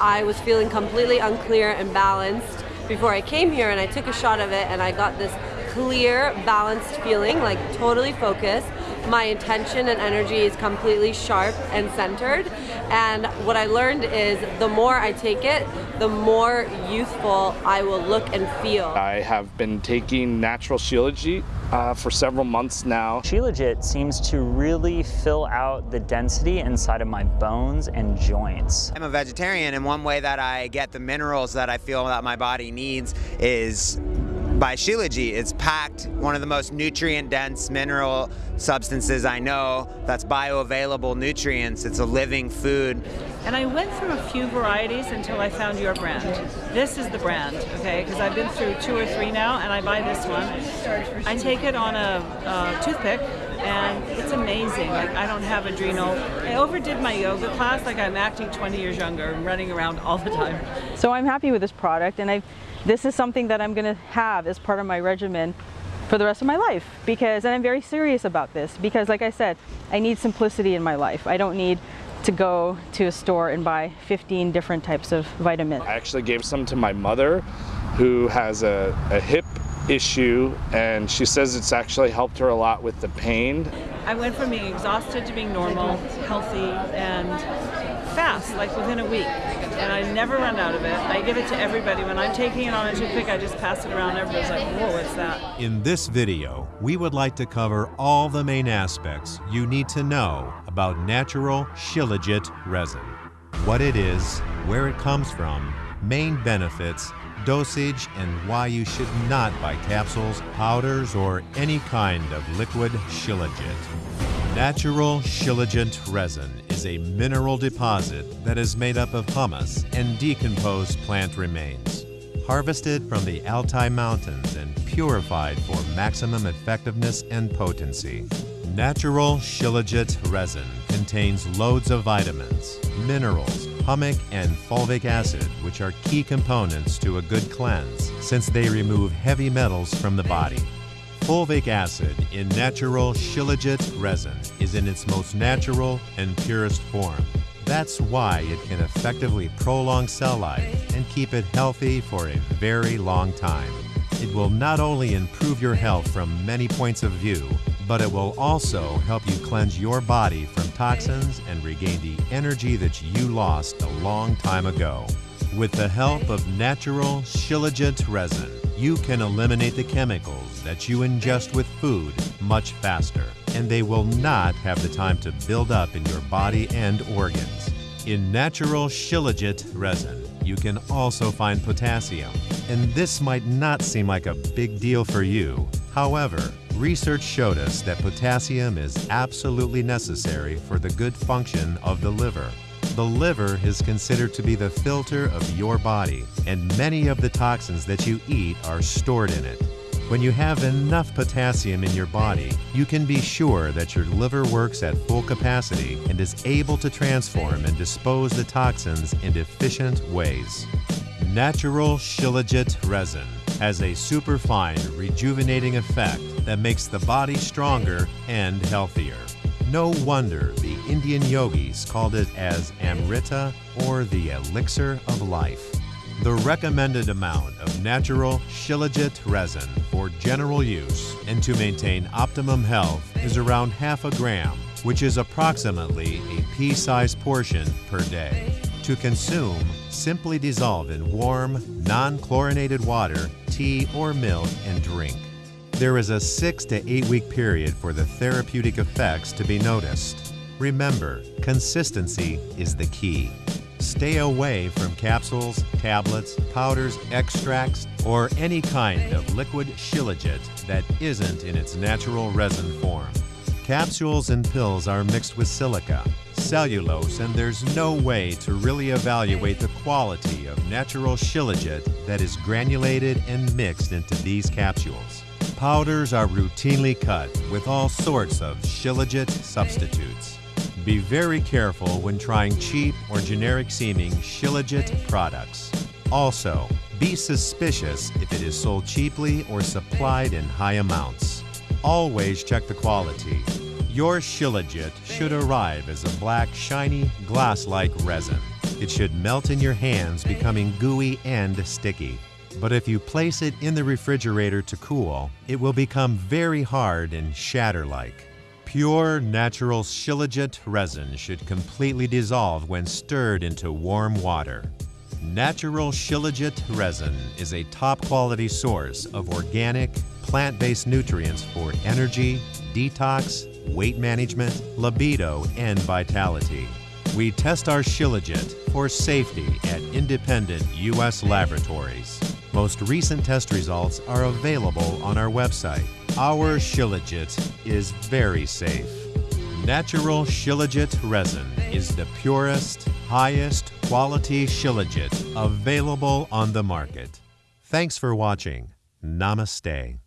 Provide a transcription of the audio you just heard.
I was feeling completely unclear and balanced before I came here and I took a shot of it and I got this clear, balanced feeling, like totally focused. My intention and energy is completely sharp and centered. And what I learned is the more I take it, the more youthful I will look and feel. I have been taking natural Shilajit uh, for several months now. Shilajit seems to really fill out the density inside of my bones and joints. I'm a vegetarian and one way that I get the minerals that I feel that my body needs is by Shilajit. It's packed, one of the most nutrient-dense mineral substances I know that's bioavailable nutrients. It's a living food. And I went through a few varieties until I found your brand. This is the brand, okay? Because I've been through two or three now, and I buy this one. I take it on a, a toothpick, and it's amazing. Like I don't have adrenal. I overdid my yoga class. Like I'm acting 20 years younger and running around all the time. So I'm happy with this product, and I, this is something that I'm going to have as part of my regimen for the rest of my life because and I'm very serious about this because like I said I need simplicity in my life I don't need to go to a store and buy 15 different types of vitamins. I actually gave some to my mother who has a, a hip issue and she says it's actually helped her a lot with the pain. I went from being exhausted to being normal, healthy, and fast, like within a week. And I never run out of it. I give it to everybody. When I'm taking it on a toothpick, I just pass it around. Everybody's like, whoa, what's that? In this video, we would like to cover all the main aspects you need to know about natural Shilajit resin. What it is, where it comes from, main benefits, dosage, and why you should not buy capsules, powders, or any kind of liquid Shilajit. Natural Shilajit resin is a mineral deposit that is made up of humus and decomposed plant remains. Harvested from the Altai Mountains and purified for maximum effectiveness and potency. Natural Shilajit resin contains loads of vitamins, minerals, humic and fulvic acid, which are key components to a good cleanse since they remove heavy metals from the body. Fulvic acid in natural Shilajit resin is in its most natural and purest form. That's why it can effectively prolong cell life and keep it healthy for a very long time. It will not only improve your health from many points of view, but it will also help you cleanse your body from toxins and regain the energy that you lost a long time ago. With the help of natural Shilajit resin, you can eliminate the chemicals that you ingest with food much faster, and they will not have the time to build up in your body and organs. In natural Shilajit resin, you can also find potassium, and this might not seem like a big deal for you. However, research showed us that potassium is absolutely necessary for the good function of the liver. The liver is considered to be the filter of your body, and many of the toxins that you eat are stored in it. When you have enough potassium in your body, you can be sure that your liver works at full capacity and is able to transform and dispose the toxins in efficient ways. Natural Shilajit resin has a superfine rejuvenating effect that makes the body stronger and healthier. No wonder the Indian yogis called it as Amrita or the elixir of life. The recommended amount of natural Shilajit resin for general use and to maintain optimum health is around half a gram, which is approximately a pea-sized portion per day. To consume, simply dissolve in warm, non-chlorinated water, tea, or milk and drink. There is a six to eight week period for the therapeutic effects to be noticed. Remember, consistency is the key. Stay away from capsules, tablets, powders, extracts, or any kind of liquid shilajit that isn't in its natural resin form. Capsules and pills are mixed with silica, cellulose, and there's no way to really evaluate the quality of natural shilajit that is granulated and mixed into these capsules. Powders are routinely cut with all sorts of shilajit substitutes. Be very careful when trying cheap or generic seeming shilajit products. Also, be suspicious if it is sold cheaply or supplied in high amounts. Always check the quality. Your shilajit should arrive as a black, shiny, glass-like resin. It should melt in your hands, becoming gooey and sticky. But if you place it in the refrigerator to cool, it will become very hard and shatter like. Pure natural Shilajit resin should completely dissolve when stirred into warm water. Natural Shilajit resin is a top quality source of organic, plant based nutrients for energy, detox, weight management, libido, and vitality. We test our Shilajit for safety at independent U.S. laboratories. Most recent test results are available on our website. Our Shilajit is very safe. Natural Shilajit resin is the purest, highest quality Shilajit available on the market. Thanks for watching. Namaste.